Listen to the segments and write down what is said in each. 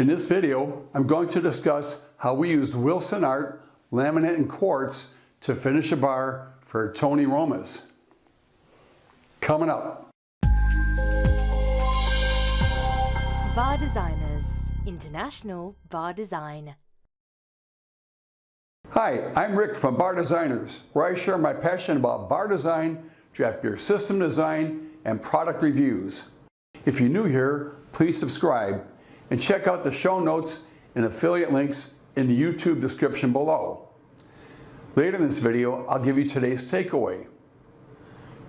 In this video, I'm going to discuss how we used Wilsonart laminate and quartz to finish a bar for Tony Roma's. Coming up. Bar Designers International Bar Design. Hi, I'm Rick from Bar Designers, where I share my passion about bar design, draft beer system design, and product reviews. If you're new here, please subscribe and check out the show notes and affiliate links in the YouTube description below. Later in this video, I'll give you today's takeaway.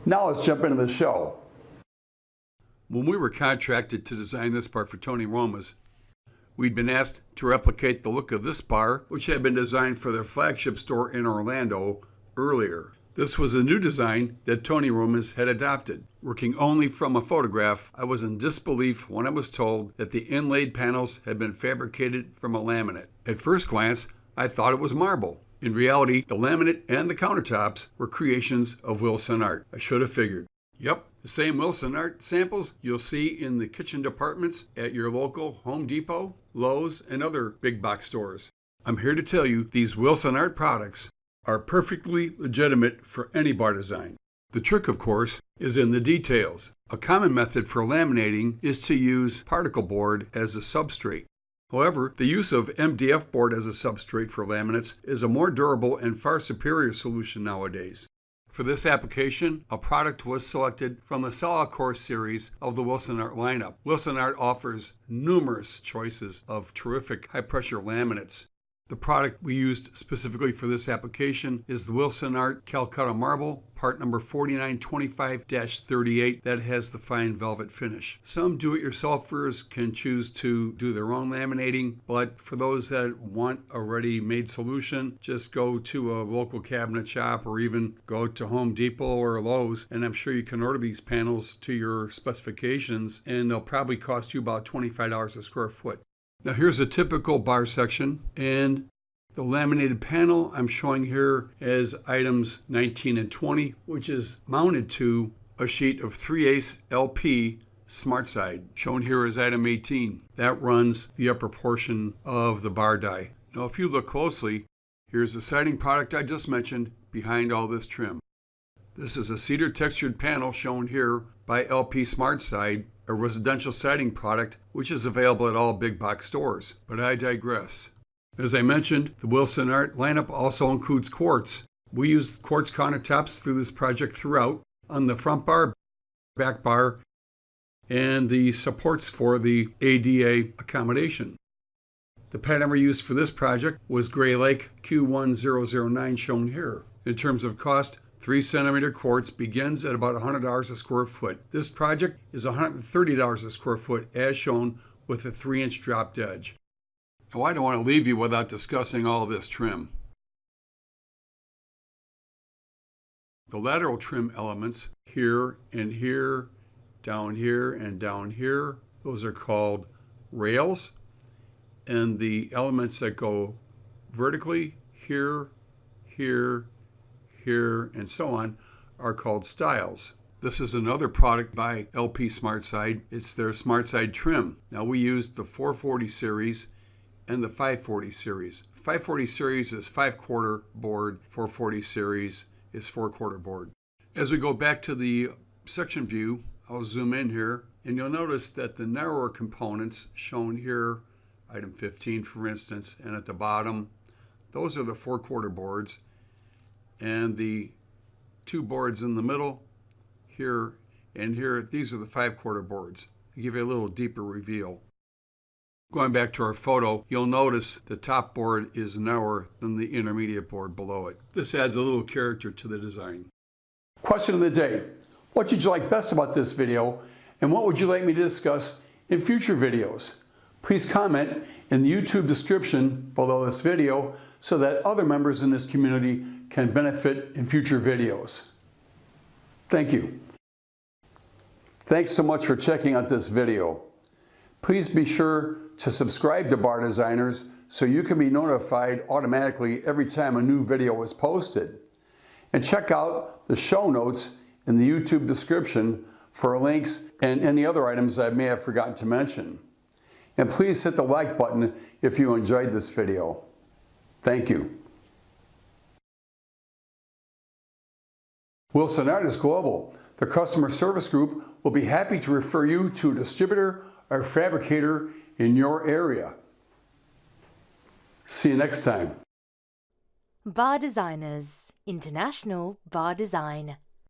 Now let's jump into the show. When we were contracted to design this bar for Tony Roma's, we'd been asked to replicate the look of this bar, which had been designed for their flagship store in Orlando earlier. This was a new design that Tony Roma's had adopted. Working only from a photograph, I was in disbelief when I was told that the inlaid panels had been fabricated from a laminate. At first glance, I thought it was marble. In reality, the laminate and the countertops were creations of Wilsonart. I should have figured. Yep, the same Wilsonart samples you'll see in the kitchen departments at your local Home Depot, Lowe's, and other big box stores. I'm here to tell you these Wilsonart products are perfectly legitimate for any bar design. The trick, of course, is in the details. A common method for laminating is to use particle board as a substrate. However, the use of MDF board as a substrate for laminates is a more durable and far superior solution nowadays. For this application, a product was selected from the Solicore series of the Wilsonart lineup. Wilsonart offers numerous choices of terrific high-pressure laminates. The product we used specifically for this application is the Wilsonart Calcutta Marble, part number 4925-38 that has the fine velvet finish. Some do-it-yourselfers can choose to do their own laminating, but for those that want a ready-made solution, just go to a local cabinet shop or even go to Home Depot or Lowe's, and I'm sure you can order these panels to your specifications, and they'll probably cost you about $25 a square foot. Now here's a typical bar section and the laminated panel I'm showing here as items 19 and 20, which is mounted to a sheet of 3 ace LP SmartSide, shown here as item 18. That runs the upper portion of the bar die. Now if you look closely, here's the siding product I just mentioned behind all this trim. This is a cedar textured panel shown here by LP SmartSide a residential siding product which is available at all big box stores. But I digress. As I mentioned, the Wilsonart lineup also includes quartz. We used quartz countertops through this project throughout on the front bar, back bar, and the supports for the ADA accommodation. The pattern we used for this project was Gray Lake Q1009 shown here. In terms of cost, 3 centimeter quartz begins at about $100 a square foot. This project is $130 a square foot as shown with a 3 inch dropped edge. Now I don't want to leave you without discussing all this trim. The lateral trim elements here and here, down here and down here, those are called rails. And the elements that go vertically here, here, here, and so on are called stiles. This is another product by LP SmartSide. It's their SmartSide trim. Now we used the 440 series and the 540 series. 540 series is 5 quarter board, 440 series is 4 quarter board. As we go back to the section view, I'll zoom in here and you'll notice that the narrower components shown here, item 15 for instance, and at the bottom, those are the 4 quarter boards and the two boards in the middle here and here, these are the five quarter boards. To give you a little deeper reveal. Going back to our photo, you'll notice the top board is narrower than the intermediate board below it. This adds a little character to the design. Question of the day. What did you like best about this video and what would you like me to discuss in future videos? Please comment in the YouTube description below this video so that other members in this community can benefit in future videos. Thank you. Thanks so much for checking out this video. Please be sure to subscribe to Bar Designers so you can be notified automatically every time a new video is posted. And check out the show notes in the YouTube description for links and any other items I may have forgotten to mention. And please hit the like button if you enjoyed this video. Thank you. Wilson Artist Global, the customer service group, will be happy to refer you to a distributor or fabricator in your area. See you next time. Bar Designers International Bar Design.